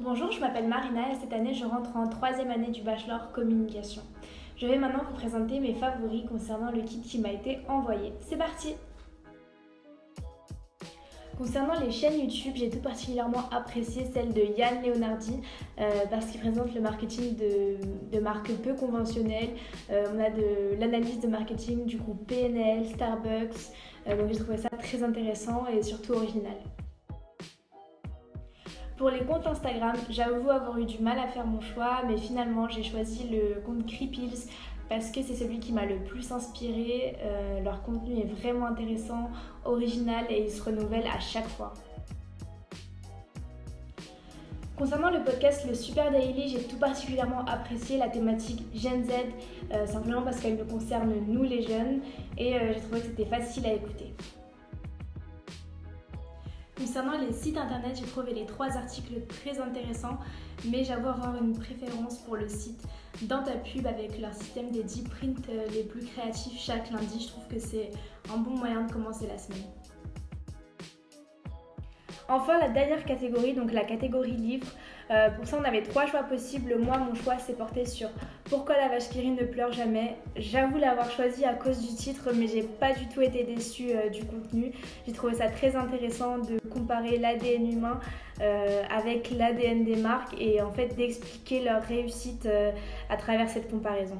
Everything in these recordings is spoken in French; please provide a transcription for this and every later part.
Bonjour, je m'appelle Marina et cette année je rentre en troisième année du bachelor communication. Je vais maintenant vous présenter mes favoris concernant le kit qui m'a été envoyé. C'est parti Concernant les chaînes YouTube, j'ai tout particulièrement apprécié celle de Yann Leonardi euh, parce qu'il présente le marketing de, marques peu conventionnelles. Euh, on a de l'analyse de marketing du groupe PNL, Starbucks, euh, donc j'ai trouvé ça très intéressant et surtout original. Pour les comptes Instagram, j'avoue avoir eu du mal à faire mon choix, mais finalement j'ai choisi le compte Creepills parce que c'est celui qui m'a le plus inspiré. Euh, leur contenu est vraiment intéressant, original et il se renouvelle à chaque fois. Concernant le podcast Le Super Daily, j'ai tout particulièrement apprécié la thématique Gen Z, euh, simplement parce qu'elle nous concerne nous les jeunes et euh, j'ai trouvé que c'était facile à écouter. Concernant les sites internet, j'ai trouvé les trois articles très intéressants, mais j'avoue avoir une préférence pour le site Dans ta pub avec leur système des 10 prints euh, les plus créatifs chaque lundi. Je trouve que c'est un bon moyen de commencer la semaine. Enfin, la dernière catégorie, donc la catégorie livre. Euh, pour ça, on avait trois choix possibles. Moi, mon choix s'est porté sur Pourquoi la vache qui ne pleure jamais. J'avoue l'avoir choisi à cause du titre, mais j'ai pas du tout été déçue euh, du contenu. J'ai trouvé ça très intéressant de comparer l'ADN humain euh, avec l'ADN des marques et en fait d'expliquer leur réussite à travers cette comparaison.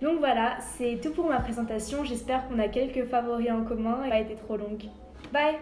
Donc voilà, c'est tout pour ma présentation. J'espère qu'on a quelques favoris en commun et pas été trop longue. Bye